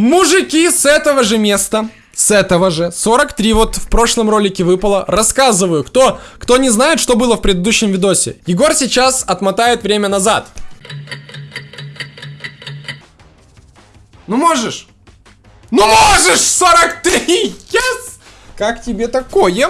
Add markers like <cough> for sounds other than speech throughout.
Мужики с этого же места с этого же. 43 вот в прошлом ролике выпало. Рассказываю, кто, кто не знает, что было в предыдущем видосе. Егор сейчас отмотает время назад. Ну можешь? Ну можешь! 43! Yes! Как тебе такое?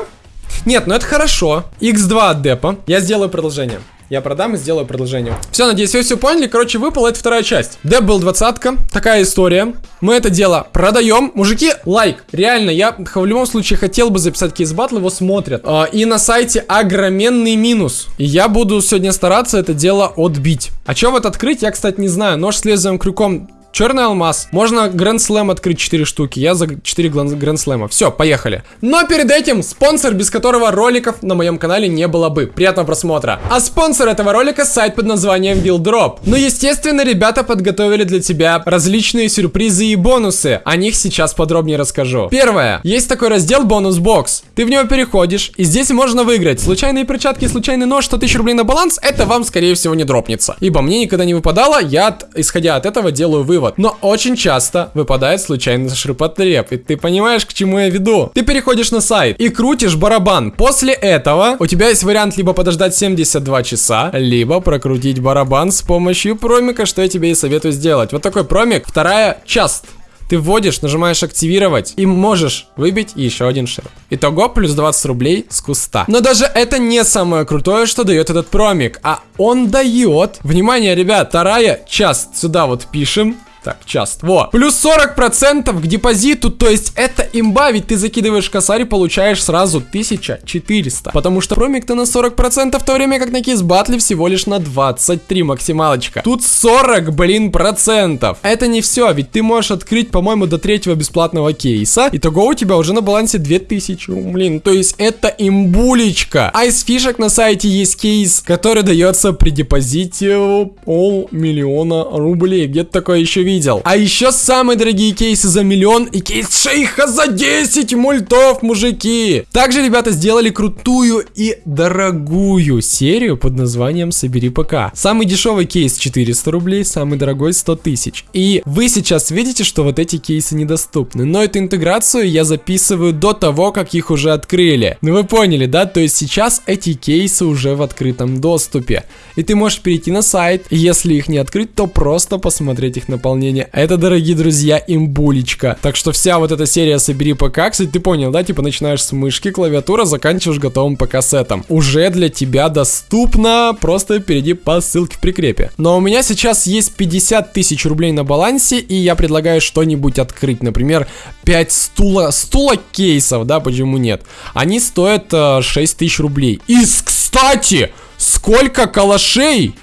Нет, ну это хорошо. X2 от депа. Я сделаю продолжение. Я продам и сделаю продолжение. Все, надеюсь, вы все поняли. Короче, выпала это вторая часть. Деп был двадцатка. Такая история. Мы это дело продаем. Мужики, лайк. Реально, я в любом случае хотел бы записать кейс батл, его смотрят. А, и на сайте огроменный минус. И я буду сегодня стараться это дело отбить. А что вот открыть, я, кстати, не знаю. Нож с лезвием крюком Черный алмаз. Можно Гранд Слэм открыть 4 штуки. Я за 4 Гранд Слэма. Все, поехали. Но перед этим спонсор, без которого роликов на моем канале не было бы. Приятного просмотра. А спонсор этого ролика сайт под названием Build Ну, естественно, ребята подготовили для тебя различные сюрпризы и бонусы. О них сейчас подробнее расскажу. Первое. Есть такой раздел бонус бокс. Ты в него переходишь, и здесь можно выиграть случайные перчатки, случайный нож, 100 тысяч рублей на баланс. Это вам, скорее всего, не дропнется. Ибо мне никогда не выпадало, я, исходя от этого, делаю вывод вывод. Но очень часто выпадает случайно ширпотреб. И ты понимаешь, к чему я веду. Ты переходишь на сайт и крутишь барабан. После этого у тебя есть вариант либо подождать 72 часа, либо прокрутить барабан с помощью промика, что я тебе и советую сделать. Вот такой промик. Вторая часть ты вводишь, нажимаешь активировать и можешь выбить еще один шер. Итого плюс 20 рублей с куста. Но даже это не самое крутое, что дает этот промик, а он дает, внимание, ребят, вторая часть, сюда вот пишем, так, часто. Во. Плюс 40% к депозиту, то есть это имба, ведь ты закидываешь косарь и получаешь сразу 1400. Потому что промик-то на 40%, в то время как на кейс батле всего лишь на 23 максималочка. Тут 40, блин, процентов. Это не все, ведь ты можешь открыть, по-моему, до третьего бесплатного кейса. Итого у тебя уже на балансе 2000, блин. То есть это имбулечка. А из фишек на сайте есть кейс, который дается при депозите полмиллиона рублей. Где-то такое еще видел. А еще самые дорогие кейсы за миллион и кейс шейха за 10 мультов, мужики. Также ребята сделали крутую и дорогую серию под названием «Собери ПК». Самый дешевый кейс 400 рублей, самый дорогой 100 тысяч. И вы сейчас видите, что вот эти кейсы недоступны. Но эту интеграцию я записываю до того, как их уже открыли. Ну вы поняли, да? То есть сейчас эти кейсы уже в открытом доступе. И ты можешь перейти на сайт, если их не открыть, то просто посмотреть их наполнение дополнение. Это, дорогие друзья, имбулечка. Так что вся вот эта серия «Собери ПК», кстати, ты понял, да? Типа начинаешь с мышки, клавиатура, заканчиваешь готовым ПК-сетом. Уже для тебя доступно, просто перейди по ссылке в прикрепе. Но у меня сейчас есть 50 тысяч рублей на балансе, и я предлагаю что-нибудь открыть. Например, 5 стула, стула кейсов, да, почему нет? Они стоят э, 6 тысяч рублей. И, кстати, сколько калашей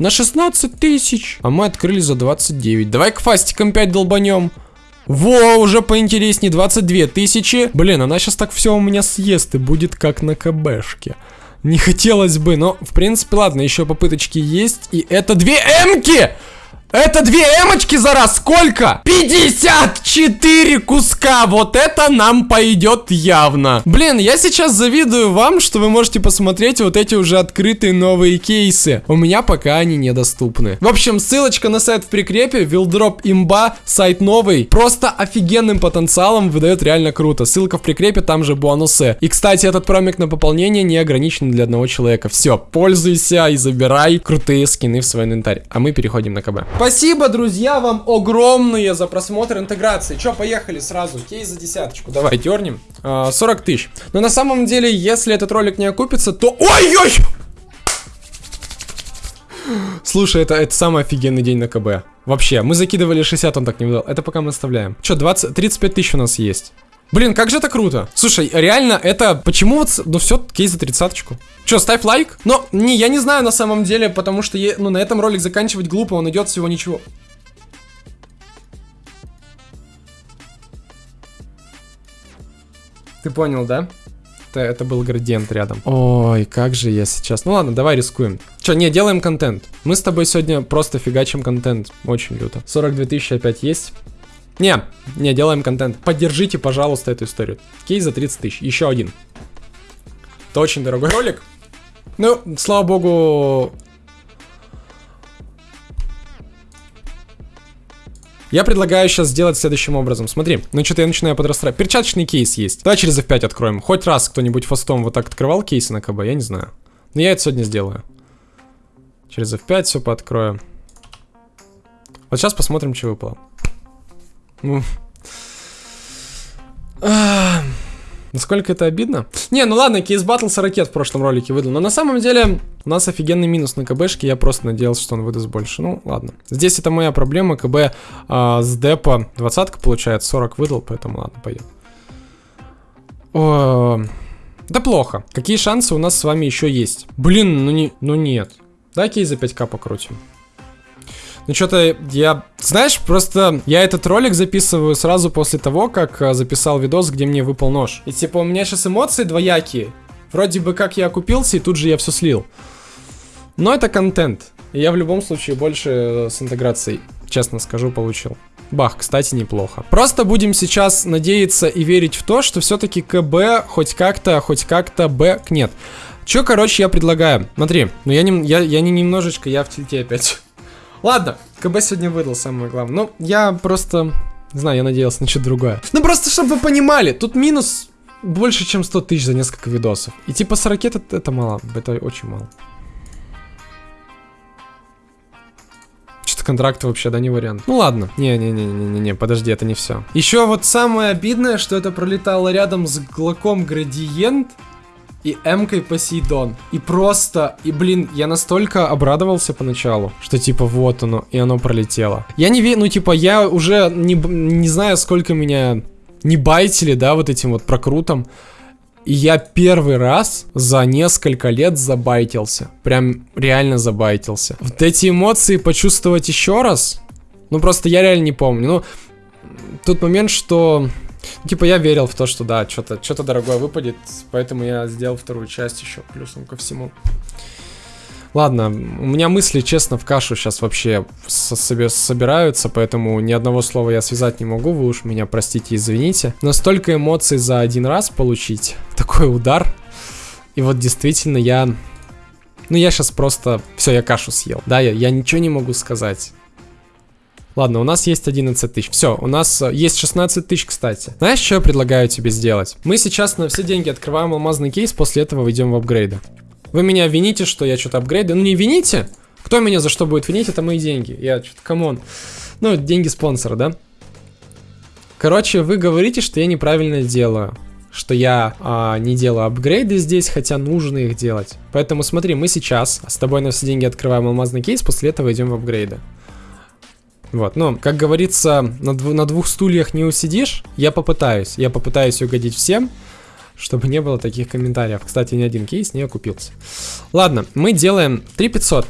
на 16 тысяч. А мы открыли за 29. Давай к фастикам 5 долбанем. Во, уже поинтереснее, 22 тысячи. Блин, она сейчас так все у меня съест и будет как на КБшке. Не хотелось бы, но, в принципе, ладно, еще попыточки есть. И это две эмки! Это две эмочки за раз сколько? 54 куска! Вот это нам пойдет явно. Блин, я сейчас завидую вам, что вы можете посмотреть вот эти уже открытые новые кейсы. У меня пока они недоступны. В общем, ссылочка на сайт в прикрепе. Вилдроп имба, сайт новый. Просто офигенным потенциалом выдает реально круто. Ссылка в прикрепе, там же бонусы. И, кстати, этот промик на пополнение не ограничен для одного человека. Все, пользуйся и забирай крутые скины в свой инвентарь. А мы переходим на КБ. Спасибо, друзья, вам огромные за просмотр интеграции. Че, поехали сразу. Кейс за десяточку. Давай, дернем. А, 40 тысяч. Но на самом деле, если этот ролик не окупится, то... Ой-ой! Слушай, это, это самый офигенный день на КБ. Вообще, мы закидывали 60, он так не выдал. Это пока мы оставляем. Че, 20, 35 тысяч у нас есть. Блин, как же это круто. Слушай, реально, это... Почему вот... Ну все, кейс за тридцаточку. Че, ставь лайк? Но, не, я не знаю на самом деле, потому что, я, ну, на этом ролик заканчивать глупо, он идет всего ничего. Ты понял, да? Это, это был градиент рядом. Ой, как же я сейчас... Ну ладно, давай рискуем. Че, не, делаем контент. Мы с тобой сегодня просто фигачим контент. Очень люто. 42 тысячи опять есть. Не, не, делаем контент. Поддержите, пожалуйста, эту историю. Кейс за 30 тысяч. Еще один. Это очень дорогой <laughs> ролик. Ну, слава богу... Я предлагаю сейчас сделать следующим образом. Смотри, ну что-то я начинаю подрастраивать. Перчаточный кейс есть. Давай через F5 откроем. Хоть раз кто-нибудь фастом вот так открывал кейсы на КБ, я не знаю. Но я это сегодня сделаю. Через F5 все пооткрою. Вот сейчас посмотрим, что выпало. Ну. Насколько это обидно? Не, ну ладно, кейс с ракет в прошлом ролике выдал. Но на самом деле у нас офигенный минус на КБшке. Я просто надеялся, что он выдаст больше. Ну, ладно. Здесь это моя проблема. КБ а, с депа 20 получает, 40 выдал, поэтому ладно, пойдет. О, да плохо. Какие шансы у нас с вами еще есть? Блин, ну не, ну нет. Дай кейс за 5к покрутим. Ну что-то я... Знаешь, просто я этот ролик записываю сразу после того, как а, записал видос, где мне выпал нож. И типа у меня сейчас эмоции двоякие. Вроде бы как я окупился, и тут же я все слил. Но это контент. Я в любом случае больше э, с интеграцией, честно скажу, получил. Бах, кстати, неплохо. Просто будем сейчас надеяться и верить в то, что все-таки КБ хоть как-то, хоть как-то Б нет. Че, короче, я предлагаю? Смотри, ну я не, я, я не немножечко, я в тильте опять. Ладно, КБ сегодня выдал самое главное. Ну, я просто... Не знаю, я надеялся на что-то другое. Ну, просто, чтобы вы понимали, тут минус больше, чем 100 тысяч за несколько видосов. И типа с ракет это, это мало, это очень мало. Что-то контракт вообще, да, не вариант. Ну ладно. Не-не-не-не-не, подожди, это не все. Еще вот самое обидное, что это пролетало рядом с глоком градиент и М-кой Посейдон. И просто, и блин, я настолько обрадовался поначалу, что типа вот оно, и оно пролетело. Я не верю, ну типа я уже не, не знаю, сколько меня не байтили, да, вот этим вот прокрутом. И я первый раз за несколько лет забайтился. Прям реально забайтился. Вот эти эмоции почувствовать еще раз, ну просто я реально не помню. Ну, тот момент, что Типа я верил в то, что да, что-то что дорогое выпадет, поэтому я сделал вторую часть еще плюсом ко всему. Ладно, у меня мысли, честно, в кашу сейчас вообще со себе собираются, поэтому ни одного слова я связать не могу, вы уж меня простите, извините. Но столько эмоций за один раз получить, такой удар, и вот действительно я... Ну я сейчас просто... Все, я кашу съел. Да, я, я ничего не могу сказать. Ладно, у нас есть 11 тысяч. Все, у нас э, есть 16 тысяч, кстати. Знаешь, что я предлагаю тебе сделать? Мы сейчас на все деньги открываем алмазный кейс, после этого выйдем в апгрейды. Вы меня вините, что я что-то апгрейды. Ну не вините. Кто меня за что будет винить, это мои деньги. Я что-то, come on. Ну, деньги спонсора, да? Короче, вы говорите, что я неправильно делаю. Что я а, не делаю апгрейды здесь, хотя нужно их делать. Поэтому смотри, мы сейчас с тобой на все деньги открываем алмазный кейс, после этого идем в апгрейды. Вот, ну, как говорится, на, дв на двух стульях не усидишь. Я попытаюсь. Я попытаюсь угодить всем, чтобы не было таких комментариев. Кстати, ни один кейс не окупился. Ладно, мы делаем 3500.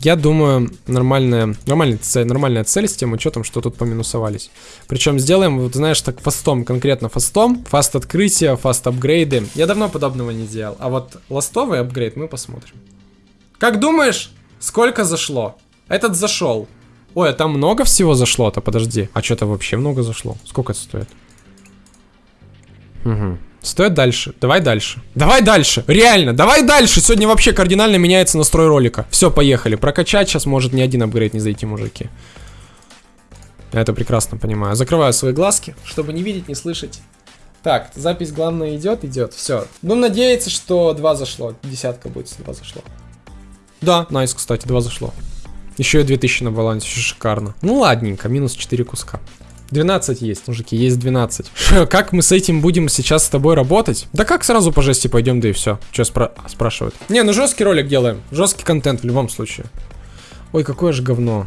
Я думаю, нормальная, нормальная, цель, нормальная цель с тем учетом, что тут поминусовались. Причем сделаем, вот знаешь, так фастом, конкретно фастом. Фаст открытия, фаст апгрейды. Я давно подобного не делал. А вот ластовый апгрейд мы посмотрим. Как думаешь, сколько зашло? Этот зашел. Ой, а там много всего зашло-то, подожди. А что-то вообще много зашло. Сколько это стоит? Угу. Стоит дальше. Давай дальше. Давай дальше. Реально, давай дальше. Сегодня вообще кардинально меняется настрой ролика. Все, поехали. Прокачать сейчас может ни один апгрейд не зайти, мужики. Я это прекрасно понимаю. Закрываю свои глазки, чтобы не видеть, не слышать. Так, запись главное идет, идет. Все. Ну, надеяться, что два зашло. Десятка будет, если два зашло. Да, найс, кстати, два зашло. Еще и 2000 на балансе, шикарно. Ну ладненько, минус 4 куска. 12 есть, мужики, есть 12. <laughs> как мы с этим будем сейчас с тобой работать? Да как сразу по жести пойдем, да и все. Че спра спрашивают? Не, ну жесткий ролик делаем. Жесткий контент в любом случае. Ой, какое же говно.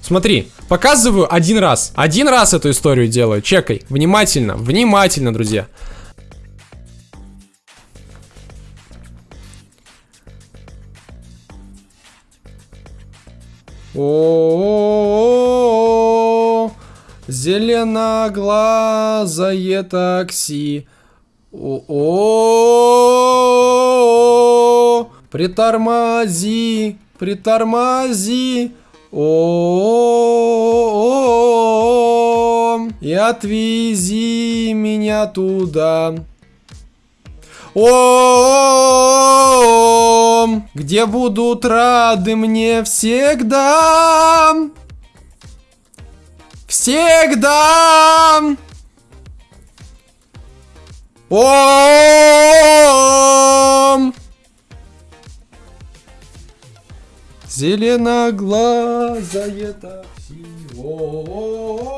Смотри, показываю один раз. Один раз эту историю делаю. Чекай. Внимательно, внимательно, друзья. О, зеленоглазое такси. О, притормози, притормози. О, и отвези меня туда. Ом, Где будут рады мне всегда! Всегда! Ом, Зеленоглазая такси. о